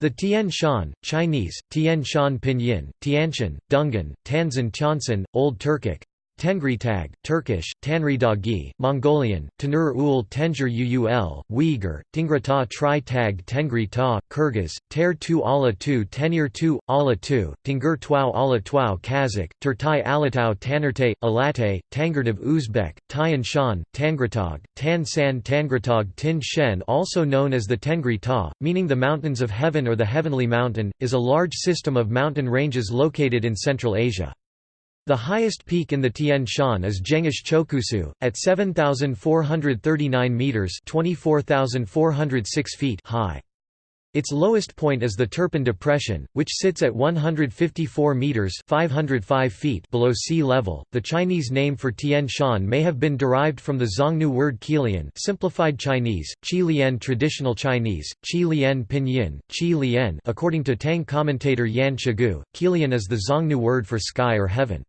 The Tian Shan, Chinese, Tian Shan Pinyin, Tianshan, Dungan, Tanzan Tiansan, Old Turkic, Tengri Tag, Turkish, Tanri Dagi, Mongolian, Tanur ul Tenjur Uul, Uyghur, Tingrata Tri Tag Tengri Ta, Kyrgyz, Ter Tu Ala Tu Tenir Tu, Ala Tu, Tingur Twau Ala Twau Kazakh, Turtai Alatau Tanerte, Alate, Tangerdav Uzbek, Tian Shan, Tangratog, Tan San Tangratog Tin Shen also known as the Tengri Ta, meaning the Mountains of Heaven or the Heavenly Mountain, is a large system of mountain ranges located in Central Asia. The highest peak in the Tian Shan is Jengish Chokusu, at 7,439 metres 24,406 feet high. Its lowest point is the Turpan Depression, which sits at 154 meters (505 feet) below sea level. The Chinese name for Tian Shan may have been derived from the Xiongnu word Qilian, simplified Chinese, Qi Lian traditional Chinese, Qi Lian pinyin, Qi Lian. According to Tang commentator Yan Shigu, Qilian is the Xiongnu word for sky or heaven.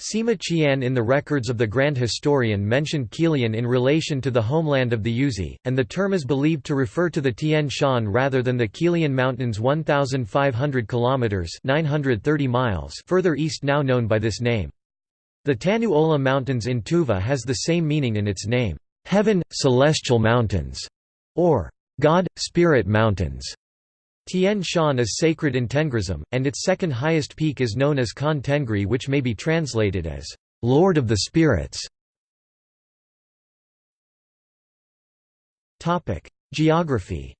Sima Qian in the records of the Grand Historian mentioned Qilian in relation to the homeland of the Yuezhi, and the term is believed to refer to the Tian Shan rather than the Qilian Mountains 1,500 km 930 miles further east now known by this name. The Tanu Ola Mountains in Tuva has the same meaning in its name, heaven, celestial mountains, or God, Spirit Mountains. Tian Shan is sacred in Tengrism, and its second highest peak is known as Khan Tengri which may be translated as, "...Lord of the Spirits". Geography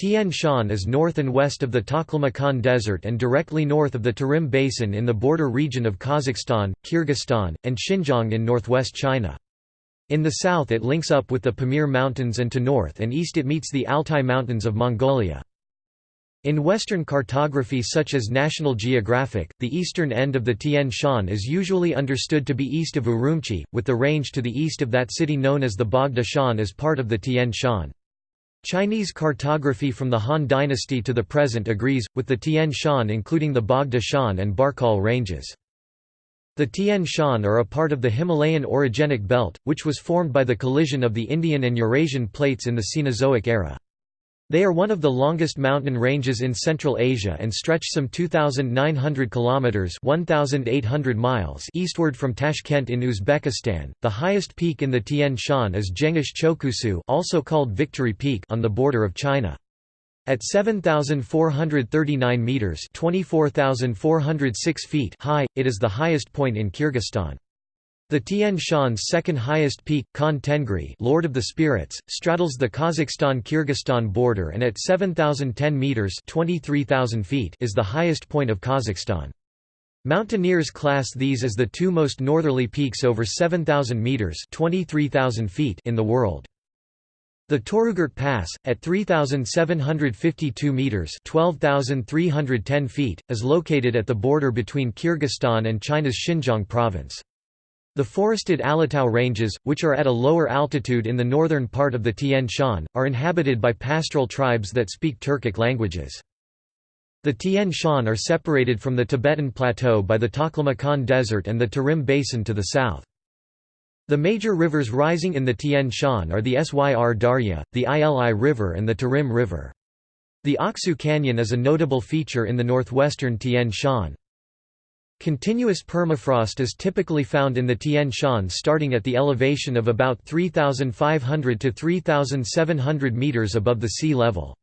Tian Shan is north and west of the Taklamakan Desert and directly north of the Tarim Basin in the border region of Kazakhstan, Kyrgyzstan, and Xinjiang in northwest China. In the south it links up with the Pamir Mountains and to north and east it meets the Altai Mountains of Mongolia. In Western cartography such as National Geographic, the eastern end of the Tian Shan is usually understood to be east of Urumqi, with the range to the east of that city known as the Bogda Shan as part of the Tian Shan. Chinese cartography from the Han dynasty to the present agrees, with the Tian Shan including the Bogda Shan and Barkol ranges. The Tian Shan are a part of the Himalayan orogenic belt, which was formed by the collision of the Indian and Eurasian plates in the Cenozoic era. They are one of the longest mountain ranges in Central Asia and stretch some 2900 kilometers (1800 miles) eastward from Tashkent in Uzbekistan. The highest peak in the Tian Shan is Jengish Chokusu, also called Victory Peak, on the border of China. At 7,439 metres 24,406 feet high, it is the highest point in Kyrgyzstan. The Tian Shan's second highest peak, Khan Tengri Lord of the Spirits, straddles the Kazakhstan-Kyrgyzstan border and at 7,010 metres 23,000 feet is the highest point of Kazakhstan. Mountaineers class these as the two most northerly peaks over 7,000 metres 23,000 feet in the world. The Torugart Pass, at 3,752 metres 12,310 feet, is located at the border between Kyrgyzstan and China's Xinjiang province. The forested Alatau Ranges, which are at a lower altitude in the northern part of the Tian Shan, are inhabited by pastoral tribes that speak Turkic languages. The Tian Shan are separated from the Tibetan Plateau by the Taklamakan Desert and the Tarim Basin to the south. The major rivers rising in the Tian Shan are the Syr Darya, the Ili River and the Tarim River. The Aksu Canyon is a notable feature in the northwestern Tian Shan. Continuous permafrost is typically found in the Tian Shan starting at the elevation of about 3,500 to 3,700 meters above the sea level.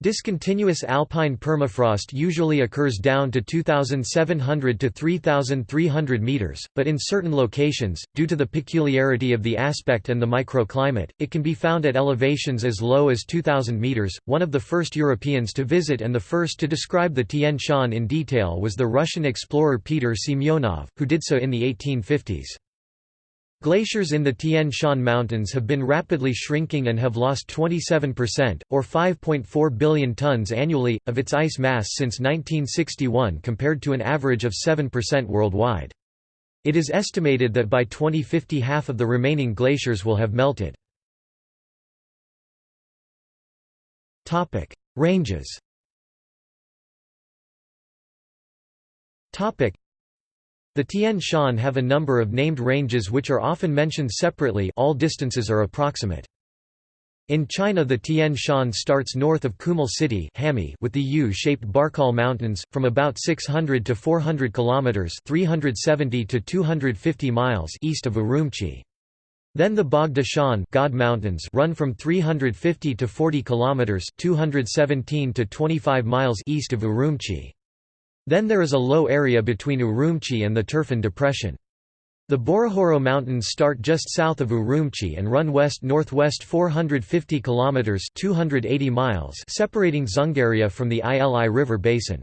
Discontinuous alpine permafrost usually occurs down to 2,700 to 3,300 meters, but in certain locations, due to the peculiarity of the aspect and the microclimate, it can be found at elevations as low as 2,000 meters. One of the first Europeans to visit and the first to describe the Tian Shan in detail was the Russian explorer Peter Semyonov, who did so in the 1850s. Glaciers in the Tian Shan Mountains have been rapidly shrinking and have lost 27%, or 5.4 billion tons annually, of its ice mass since 1961 compared to an average of 7% worldwide. It is estimated that by 2050 half of the remaining glaciers will have melted. Ranges the Tian Shan have a number of named ranges which are often mentioned separately all distances are approximate. In China the Tian Shan starts north of Kumul City with the U-shaped Barkol Mountains, from about 600 to 400 kilometers (370 to 250 miles) east of Urumqi. Then the Bogda Shan God Mountains run from 350 to 40 kilometers (217 to 25 miles) east of Urumqi. Then there is a low area between Urumqi and the Turfan Depression. The Borohoro Mountains start just south of Urumqi and run west-northwest 450 kilometers (280 miles), separating Dzungaria from the Ili River basin.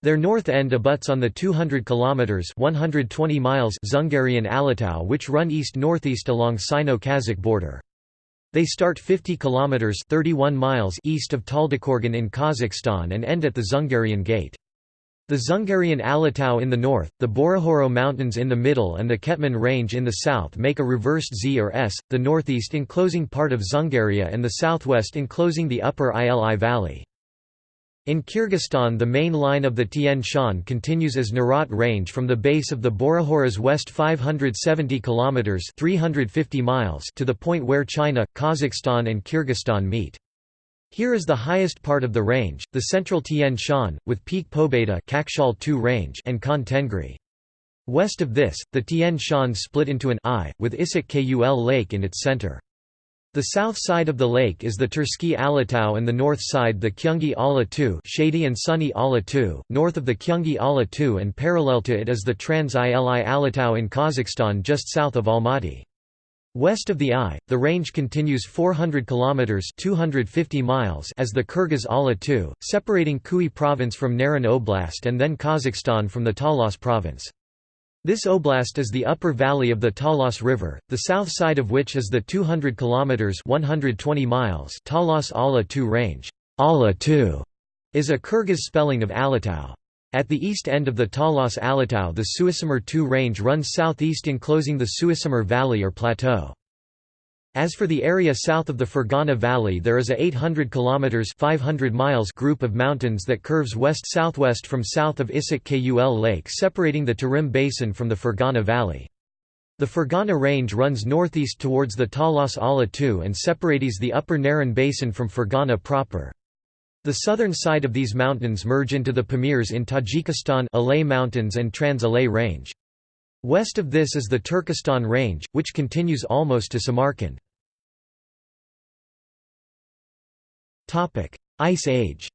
Their north end abuts on the 200 kilometers (120 miles) Dzungarian Alatau which run east-northeast along Sino-Kazakh border. They start 50 kilometers (31 miles) east of Taldykorgan in Kazakhstan and end at the Dzungarian Gate. The Dzungarian Alatau in the north, the Borohoro Mountains in the middle and the Ketman Range in the south make a reversed Z or S, the northeast enclosing part of Dzungaria and the southwest enclosing the upper Ili Valley. In Kyrgyzstan the main line of the Tian Shan continues as Narat Range from the base of the Borohoros west 570 km 350 miles to the point where China, Kazakhstan and Kyrgyzstan meet. Here is the highest part of the range, the central Tian Shan, with Peak Pobeda range and Khan Tengri. West of this, the Tian Shan split into an I, with Issyk Kul Lake in its center. The south side of the lake is the Tersky Alatau and the north side the Kyungi Ala II shady and sunny Ala II, north of the Kyungi Ala II and parallel to it is the Trans-Ili Alatau in Kazakhstan just south of Almaty. West of the I, the range continues 400 kilometers (250 miles) as the Kyrgyz Ala II, separating Khui province from Naryn Oblast and then Kazakhstan from the Talas province. This oblast is the upper valley of the Talas River, the south side of which is the 200 kilometers (120 miles) Talas Ala II range. Ala II is a Kyrgyz spelling of Alatau. At the east end of the Talas Alatau the Suusamyr Too range runs southeast enclosing the Suusamyr Valley or Plateau. As for the area south of the Fergana Valley there is a 800 km 500 miles group of mountains that curves west-southwest from south of Issyk Kul Lake separating the Tarim Basin from the Fergana Valley. The Fergana Range runs northeast towards the Talas Ala II and separates the upper Naryn Basin from Fergana proper. The southern side of these mountains merge into the Pamirs in Tajikistan Alay Mountains and Trans-Alay Range. West of this is the Turkestan Range, which continues almost to Samarkand. Ice Age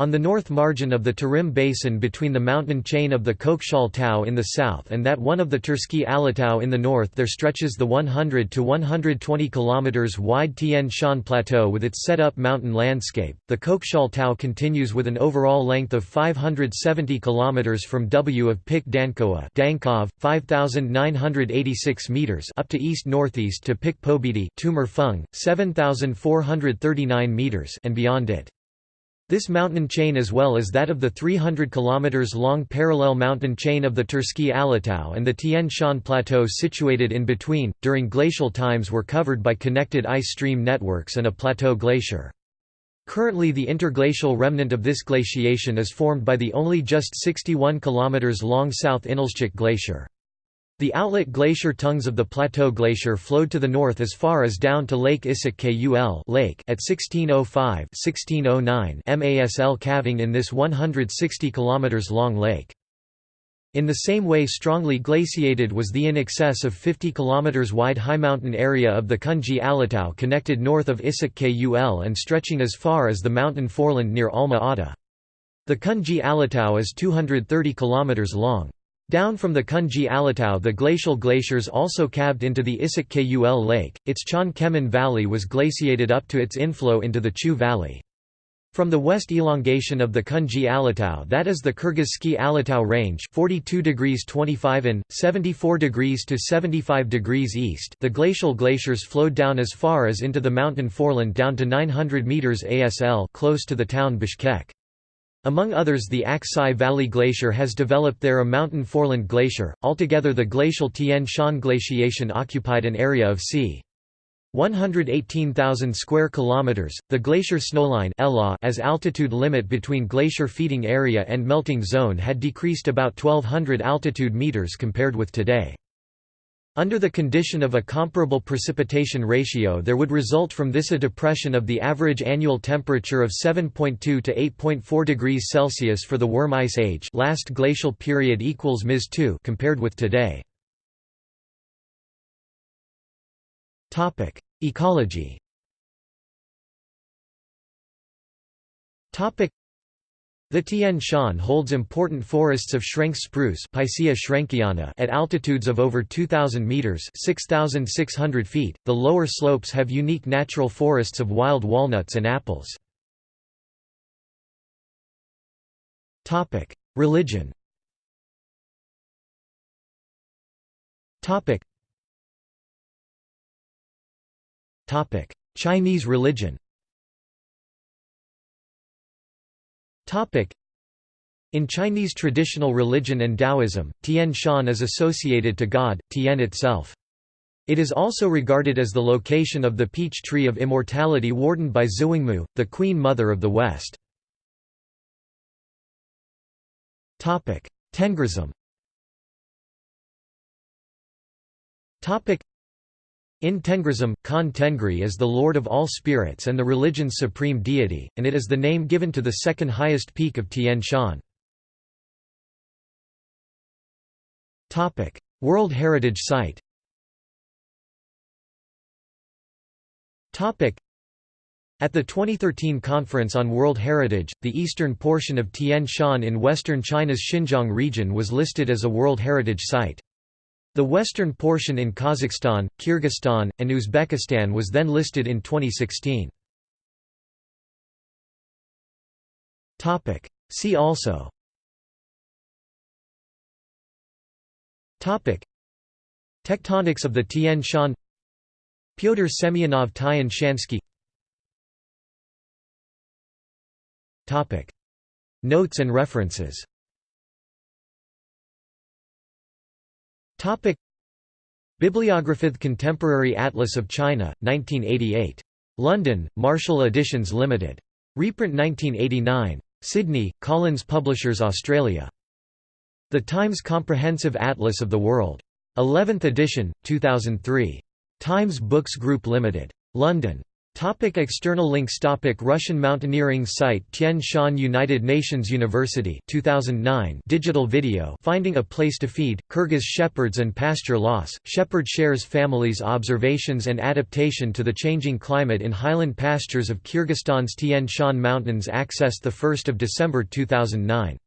on the north margin of the Tarim Basin between the mountain chain of the Kokshal Tau in the south and that one of the Tersky Alatau in the north there stretches the 100 to 120 km wide Tian Shan Plateau with its set-up mountain landscape. The Kokshal Tau continues with an overall length of 570 km from W of Pik Dankoa Dankov, 5,986 meters up to east-northeast to Pik Pobedy Tomur Feng, 7,439 meters and beyond it. This mountain chain as well as that of the 300 km long parallel mountain chain of the Tersky Alatau and the Tian Shan Plateau situated in between, during glacial times were covered by connected ice stream networks and a plateau glacier. Currently the interglacial remnant of this glaciation is formed by the only just 61 km long South Inylchek Glacier. The outlet glacier tongues of the Plateau Glacier flowed to the north as far as down to Lake Issyk Kul lake at 1605-1609 MASL calving in this 160 km long lake. In the same way strongly glaciated was the in excess of 50 km wide high mountain area of the Kunji Alatau connected north of Issyk Kul and stretching as far as the mountain foreland near Alma Ata. The Kunji Alatau is 230 km long. Down from the Kunji Alatau the glacial glaciers also calved into the Issyk Kul Lake, its Chan Kemen Valley was glaciated up to its inflow into the Chu Valley. From the west elongation of the Kunji Alatau that is the Kyrgyzsky Alatau range 42 degrees 25 in, 74 degrees to 75 degrees east the glacial glaciers flowed down as far as into the mountain foreland down to 900 meters ASL close to the town Bishkek. Among others the Aksai Valley Glacier has developed there a mountain foreland glacier, altogether the glacial Tian Shan glaciation occupied an area of c. 118,000 square kilometers. The glacier snowline as altitude limit between glacier feeding area and melting zone had decreased about 1200 altitude meters compared with today. Under the condition of a comparable precipitation ratio there would result from this a depression of the average annual temperature of 7.2 to 8.4 degrees Celsius for the Würm Ice Age last glacial period equals Ms 2 compared with today. Ecology the Tian Shan holds important forests of Schrenck spruce at altitudes of over 2,000 metres 6,600 feet. The lower slopes have unique natural forests of wild walnuts and apples. Religion Chinese religion In Chinese traditional religion and Taoism, Tian Shan is associated to God, Tian itself. It is also regarded as the location of the peach tree of immortality wardened by Xiwangmu, the Queen Mother of the West. Tengrism in Tengrism, Khan Tengri is the lord of all spirits and the religion's supreme deity, and it is the name given to the second highest peak of Tian Shan. World Heritage Site At the 2013 Conference on World Heritage, the eastern portion of Tian Shan in western China's Xinjiang region was listed as a World Heritage Site. The western portion in Kazakhstan, Kyrgyzstan, and Uzbekistan was then listed in 2016. See also. Tectonics of the Tian Shan. Pyotr Semyonov Tian Shansky. Notes and references Topic Bibliography Contemporary Atlas of China, 1988. London, Marshall Editions Limited. Reprint 1989. Sydney, Collins Publishers Australia. The Times Comprehensive Atlas of the World. 11th edition, 2003. Times Books Group Limited. London. Topic external links Topic Russian mountaineering site Tian Shan United Nations University 2009 digital video Finding a Place to Feed, Kyrgyz Shepherds and Pasture Loss, Shepherd Shares Families Observations and Adaptation to the Changing Climate in Highland Pastures of Kyrgyzstan's Tian Shan Mountains Accessed 1 December 2009